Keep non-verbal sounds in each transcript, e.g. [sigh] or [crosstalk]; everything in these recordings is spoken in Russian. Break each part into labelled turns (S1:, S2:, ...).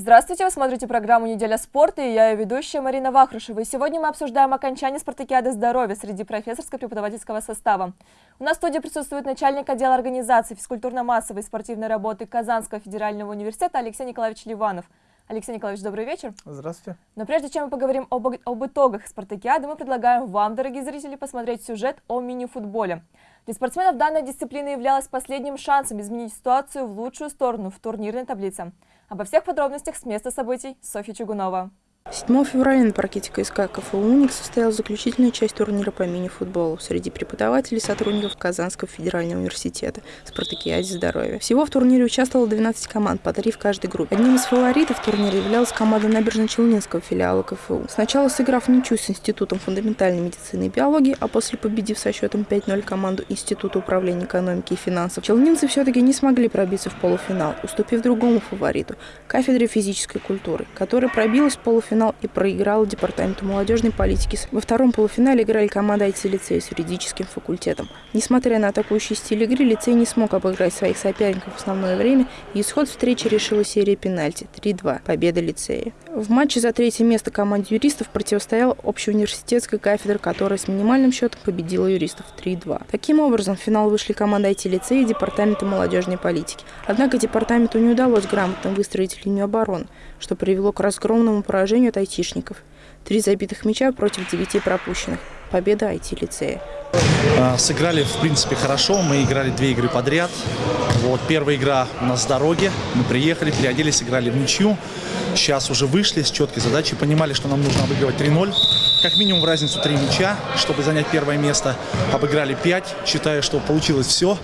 S1: Здравствуйте, вы смотрите программу «Неделя спорта» и я ее ведущая Марина Вахрушева. И сегодня мы обсуждаем окончание спартакиады здоровья среди профессорско-преподавательского состава. У нас в студии присутствует начальник отдела организации физкультурно-массовой и спортивной работы Казанского федерального университета Алексей Николаевич Ливанов. Алексей Николаевич, добрый вечер.
S2: Здравствуйте.
S1: Но прежде чем мы поговорим об, об итогах спартакиады, мы предлагаем вам, дорогие зрители, посмотреть сюжет о мини-футболе. Для спортсменов данная дисциплина являлась последним шансом изменить ситуацию в лучшую сторону в турнирной таблице. Обо всех подробностях с места событий Софья Чугунова.
S3: 7 февраля на паркете КСК КФУ «Уник» состоялась заключительная часть турнира по мини-футболу среди преподавателей и сотрудников Казанского федерального университета «Спартакиаде здоровья». Всего в турнире участвовало 12 команд, по три в каждой группе. Одним из фаворитов турнира являлась команда Набережно-Челнинского филиала КФУ. Сначала сыграв ничью с Институтом фундаментальной медицины и биологии, а после победив со счетом 5-0 команду Института управления экономики и финансов, челнинцы все-таки не смогли пробиться в полуфинал, уступив другому фавориту – кафедре физической культуры, которая пробилась в полуфинал полуфинал и проиграла департаменту молодежной политики. Во втором полуфинале играли команда IT-лицея с юридическим факультетом. Несмотря на атакующий стиль игры, лицей не смог обыграть своих соперников в основное время, и исход встречи решила серия пенальти 3-2, победа лицея. В матче за третье место команде юристов противостояла общеуниверситетская кафедра, которая с минимальным счетом победила юристов 3-2. Таким образом, в финал вышли команда IT-лицея и департамента молодежной политики. Однако департаменту не удалось грамотно выстроить линию обороны, что привело к разгромному поражению от айтишников. Три забитых мяча против девяти пропущенных. Победа IT-лицея.
S2: А, сыграли, в принципе, хорошо. Мы играли две игры подряд. Вот, первая игра у нас с дороги. Мы приехали, переоделись, играли в ничью. Сейчас уже вышли с четкой задачей. Понимали, что нам нужно обыгрывать 3-0. Как минимум в разницу 3 мяча, чтобы занять первое место. Обыграли 5. Считаю, что получилось все.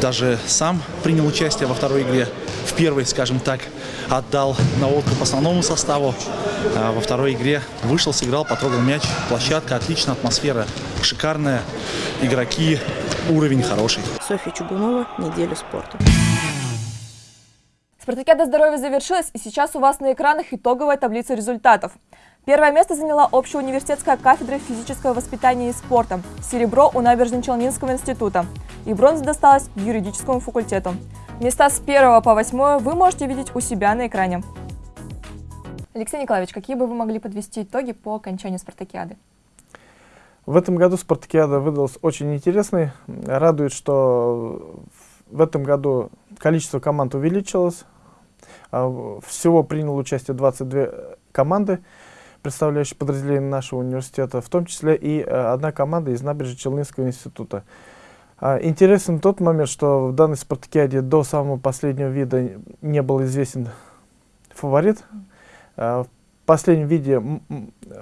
S2: Даже сам принял участие во второй игре. В первой, скажем так, отдал на откуп основному составу. А во второй игре вышел, сыграл, потрогал мяч. Площадка отличная, атмосфера шикарная. Игроки, уровень хороший.
S3: Софья Чугунова, «Неделя спорта».
S1: Спартакиада здоровья завершилась, и сейчас у вас на экранах итоговая таблица результатов. Первое место заняла общеуниверситетская кафедра физического воспитания и спорта, серебро у Набережно-Челнинского института и бронза досталась юридическому факультету. Места с 1 по 8 вы можете видеть у себя на экране. Алексей Николаевич, какие бы вы могли подвести итоги по окончанию спартакиады?
S4: В этом году спартакиада выдалась очень интересной. Радует, что в этом году количество команд увеличилось. А, всего приняло участие 22 команды представляющие подразделения нашего университета, в том числе и э, одна команда из Набережно-Челнинского института. А, интересен тот момент, что в данной спартакиаде до самого последнего вида не был известен фаворит. А, в последнем виде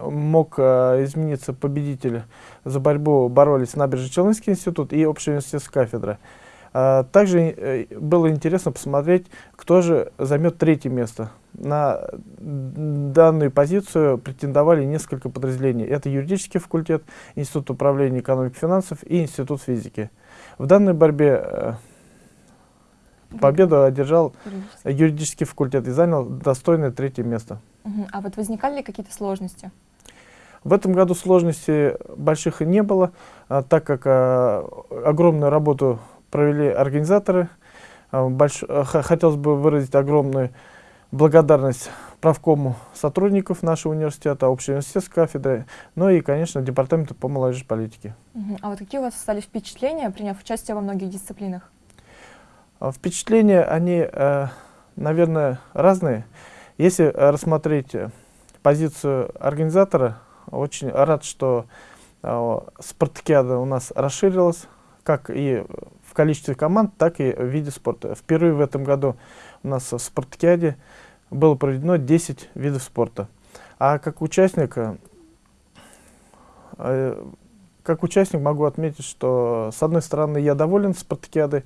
S4: мог а, измениться победитель. За борьбу боролись Набережно-Челнинский институт и общеуниверситетская кафедра. Также э, было интересно посмотреть, кто же займет третье место. На данную позицию претендовали несколько подразделений. Это юридический факультет, Институт управления экономики и финансов и Институт физики. В данной борьбе э, победу одержал юридический факультет и занял достойное третье место.
S1: А вот возникали ли какие-то сложности?
S4: В этом году сложностей больших и не было, а, так как а, огромную работу провели организаторы. А, больш... Хотелось бы выразить огромную благодарность правкому сотрудников нашего университета, общей университетской кафедры, ну и, конечно, департаменту по молодежи политики.
S1: Uh А вот какие у вас стали впечатления, приняв участие во многих дисциплинах?
S4: А, впечатления, они, э, наверное, разные. Если рассмотреть позицию организатора, очень рад, что спартакиада у нас расширилась, как и в количестве команд, так и в виде спорта. Впервые в этом году у нас в спартакиаде было проведено 10 видов спорта. А как участник, э, как участник могу отметить, что с одной стороны я доволен спартакиадой.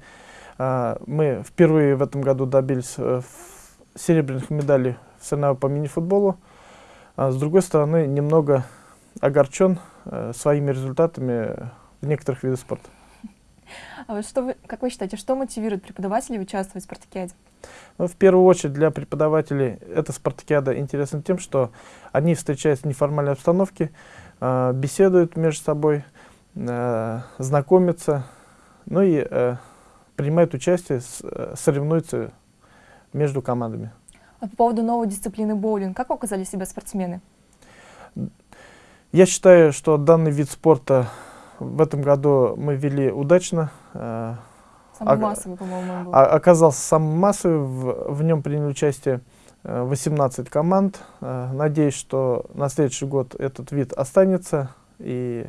S4: Э, мы впервые в этом году добились э, серебряных медалей в соревнованиях по мини-футболу. А с другой стороны, немного огорчен э, своими результатами в некоторых видах спорта.
S1: А вот что вы, как вы считаете, что мотивирует преподавателей участвовать в спартакиаде?
S4: Ну, в первую очередь для преподавателей эта спартакиада интересна тем, что они встречаются в неформальной обстановке, э, беседуют между собой, э, знакомятся, ну и э, принимают участие, с, э, соревнуются между командами.
S1: А по поводу новой дисциплины боулинг, как оказали себя спортсмены?
S4: Я считаю, что данный вид спорта в этом году мы вели удачно.
S1: Э, самый а, массовый, по-моему, был.
S4: Оказался самым массовым, в, в нем приняли участие 18 команд. Надеюсь, что на следующий год этот вид останется и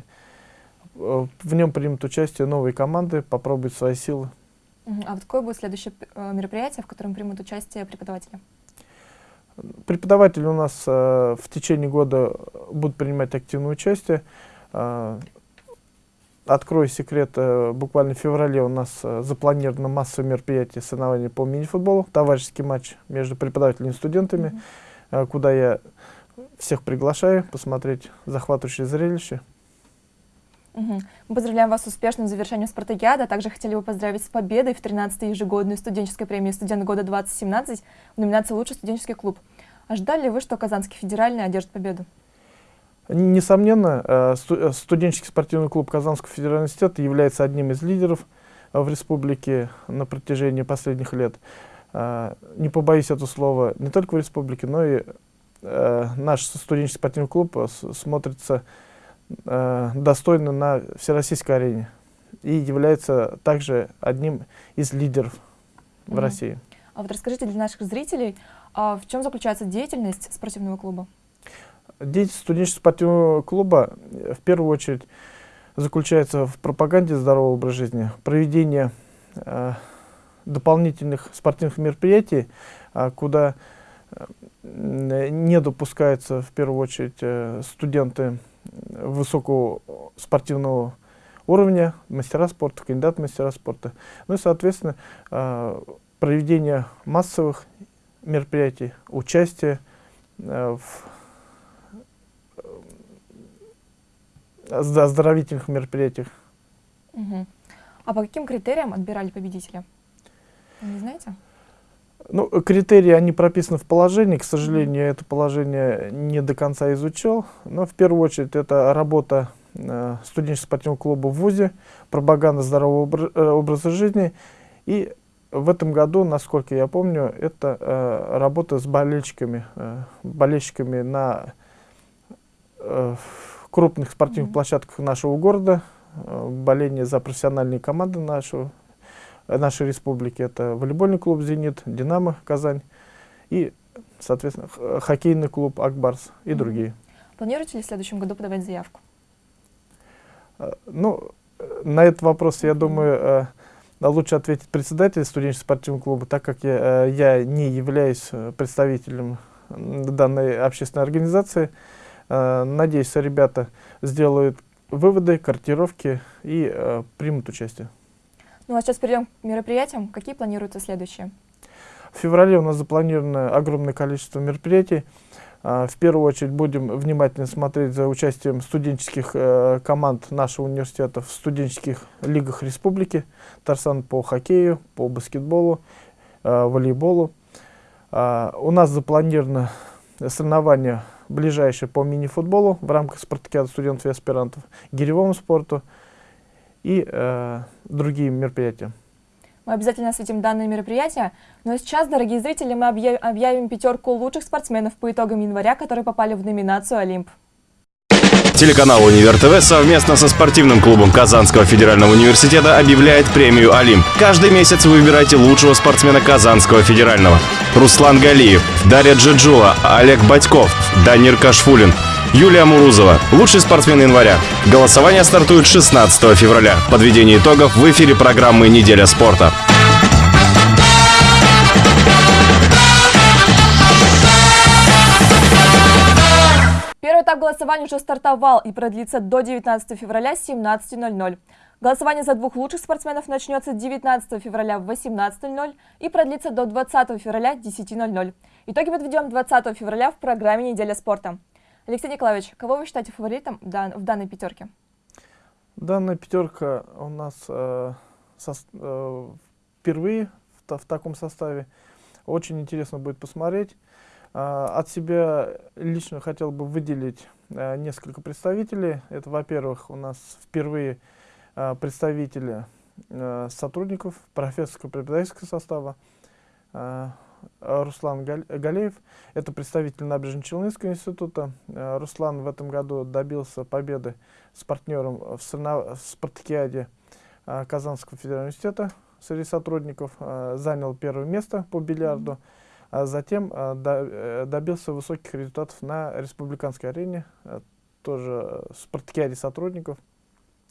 S4: в нем примут участие новые команды, попробуют свои силы.
S1: А вот какое будет следующее э, мероприятие, в котором примут участие преподаватели?
S4: Преподаватели у нас э, в течение года будут принимать активное участие. Открою секрет, э, буквально в феврале у нас э, запланировано массовое мероприятие соревнования по мини-футболу, товарищеский матч между преподавателями и студентами, mm -hmm. куда я всех приглашаю посмотреть захватывающее зрелище.
S1: Угу. Мы поздравляем вас с успешным завершением спартакиада, а также хотели бы поздравить с победой в 13-й ежегодной студенческой премии «Студент года 2017» в номинации «Лучший студенческий клуб». Ожидали ли вы, что Казанский федеральный одержит победу?
S4: Несомненно, э, э, студенческий спортивный клуб Казанского федерального университета является одним из лидеров э, в республике на протяжении последних лет. Не побоюсь этого слова, не только в республике, но и наш студенческий спортивный клуб смотрится достойно на всероссийской арене и является также одним из лидеров в mm -hmm. России.
S1: А вот расскажите для наших зрителей, а в чем заключается деятельность спортивного клуба?
S4: Деятельность студенческого спортивного клуба в первую очередь заключается в пропаганде здорового образа жизни, проведении э, дополнительных спортивных мероприятий, э, куда э, не допускаются в первую очередь э, студенты высокого спортивного уровня, мастера спорта, кандидат мастера спорта. Ну и, соответственно, а, проведение массовых мероприятий, участие э, в оздоровительных мероприятиях.
S1: Угу. А по каким критериям отбирали победителя? Вы не знаете?
S4: Ну, критерии, они прописаны в положении. К сожалению, я это положение не до конца изучил. Но в первую очередь это работа э, студенческого спортивного клуба в ВУЗе, пропаганда здорового э, образа жизни. И в этом году, насколько я помню, это э, работа с болельщиками, э, болельщиками на э, крупных спортивных площадках нашего города, э, боление за профессиональные команды нашего нашей республики. Это волейбольный клуб «Зенит», «Динамо» Казань и, соответственно, хоккейный клуб «Акбарс» и другие.
S1: Планируете ли в следующем году подавать заявку?
S4: Ну, на этот вопрос, я думаю, э, лучше ответить председатель студенческого спортивного клуба, так как я, э, я не являюсь э, представителем данной общественной организации. Надеюсь, ребята сделают выводы, корректировки и примут участие.
S1: Ну а сейчас перейдем к мероприятиям. Какие планируются следующие?
S4: В феврале у нас запланировано огромное количество мероприятий. А, в первую очередь будем внимательно смотреть за участием студенческих э, команд нашего университета в студенческих лигах республики. Тарсан по хоккею, по баскетболу, э, волейболу. А, у нас запланировано соревнования ближайшие по мини-футболу в рамках спартакиада студентов и аспирантов, гиревому спорту и э, другие мероприятия.
S1: Мы обязательно осветим данные мероприятия. Ну сейчас, дорогие зрители, мы объявим пятерку лучших спортсменов по итогам января, которые попали в номинацию «Олимп».
S5: Телеканал «Универ ТВ» совместно со спортивным клубом Казанского федерального университета объявляет премию «Олимп». Каждый месяц вы выбираете лучшего спортсмена Казанского федерального. Руслан Галиев, Дарья Джиджула, Олег Батьков, Данир Кашфулин – Юлия Мурузова. Лучший спортсмен января. Голосование стартует 16 февраля. Подведение итогов в эфире программы «Неделя спорта».
S1: Голосования уже стартовал и продлится до 19 февраля 17.00. Голосование за двух лучших спортсменов начнется 19 февраля в 18.00 и продлится до 20 февраля 10.00. Итоги подведем 20 февраля в программе «Неделя спорта». Алексей Николаевич, кого вы считаете фаворитом в данной пятерке?
S4: Данная пятерка у нас э, со, э, впервые в, в таком составе. Очень интересно будет посмотреть. Э, от себя лично хотел бы выделить э, несколько представителей. Это, во-первых, у нас впервые э, представители э, сотрудников профессорского преподавательского состава. Э, Руслан Галеев. Это представитель Набережно-Челнинского института. Руслан в этом году добился победы с партнером в, в спартакиаде Казанского федерального университета среди сотрудников. Занял первое место по бильярду. А затем добился высоких результатов на республиканской арене, тоже в спартакиаде сотрудников,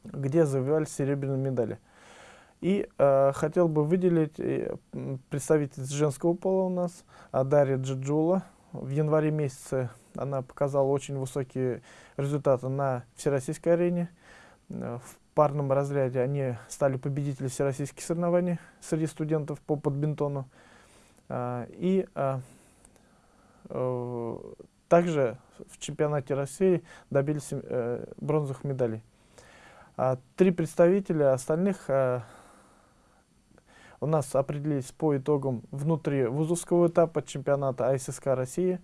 S4: где завоевали серебряные медали. И э, хотел бы выделить э, представительниц женского пола у нас, э, Дарья Джиджула. В январе месяце она показала очень высокие результаты на всероссийской арене. Э, в парном разряде они стали победителями всероссийских соревнований среди студентов по подбинтону. Э, и э, э, также в чемпионате России добились э, бронзовых медалей. А, три представителя остальных у нас определились по итогам внутри вузовского этапа чемпионата АССК России.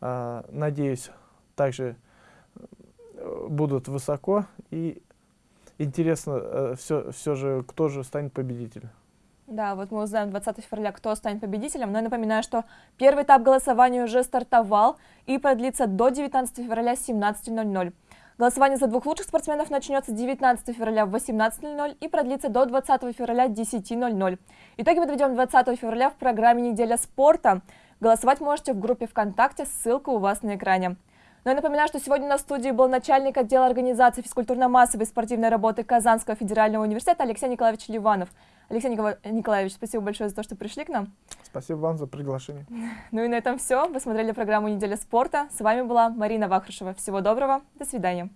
S4: А, надеюсь, также э, будут высоко и интересно все, все же, кто же станет победителем.
S1: Да, вот мы узнаем 20 февраля, кто станет победителем. Но я напоминаю, что первый этап голосования уже стартовал и продлится до 19 февраля 17.00. Голосование за двух лучших спортсменов начнется 19 февраля в 18.00 и продлится до 20 февраля 10.00. Итоги подведем 20 февраля в программе «Неделя спорта». Голосовать можете в группе ВКонтакте, ссылка у вас на экране. Но я напоминаю, что сегодня на студии был начальник отдела организации физкультурно-массовой спортивной работы Казанского федерального университета Алексей Николаевич Ливанов. Алексей Николаевич, спасибо большое за то, что пришли к нам.
S4: Спасибо вам за приглашение. [laughs]
S1: Ну и на этом все. Вы смотрели программу «Неделя спорта». С вами была Марина Вахрушева. Всего доброго. До свидания.